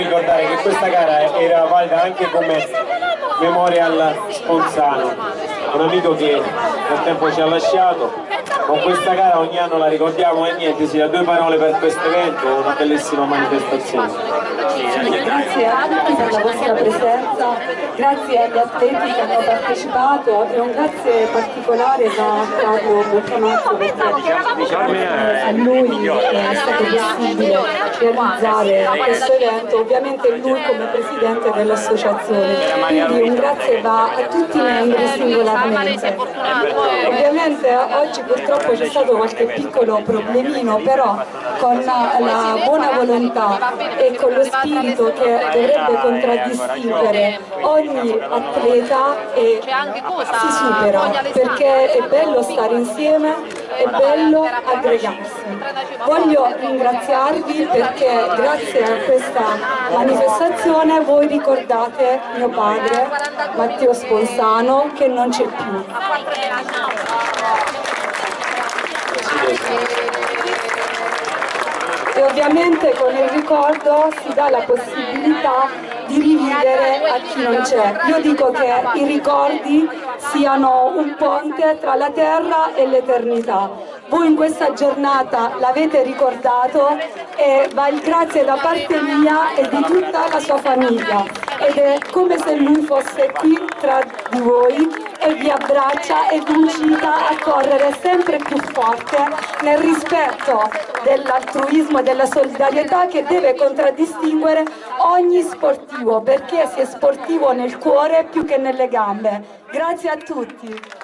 ricordare che questa gara era valida anche come memorial Sponsano, un amico che nel tempo ci ha lasciato. Con questa gara ogni anno la ricordiamo e niente, si da due parole per questo evento, una bellissima manifestazione. Grazie a tutti per la vostra presenza, grazie agli atleti che hanno partecipato e un grazie particolare da Carlo Boccanazzo perché a lui è stato possibile realizzare questo evento, ovviamente lui come presidente dell'associazione, quindi un grazie va a tutti i membri singolarmente. Ovviamente oggi purtroppo c'è stato qualche piccolo problemino, però con la buona volontà e con lo spirito che dovrebbe contraddistinguere ogni atleta e si supera, perché è bello stare insieme, è bello aggregarsi. Voglio ringraziarvi perché grazie a questa manifestazione voi ricordate mio padre Matteo Sponsano che non c'è più. E ovviamente con il ricordo si dà la possibilità di rivivere a chi non c'è. Io dico che i ricordi siano un ponte tra la terra e l'eternità. Voi in questa giornata l'avete ricordato e va il grazie da parte mia e di tutta la sua famiglia ed è come se lui fosse qui tra di voi e vi abbraccia e vi incita a correre sempre più forte nel rispetto dell'altruismo e della solidarietà che deve contraddistinguere ogni sportivo perché si è sportivo nel cuore più che nelle gambe. Grazie a tutti.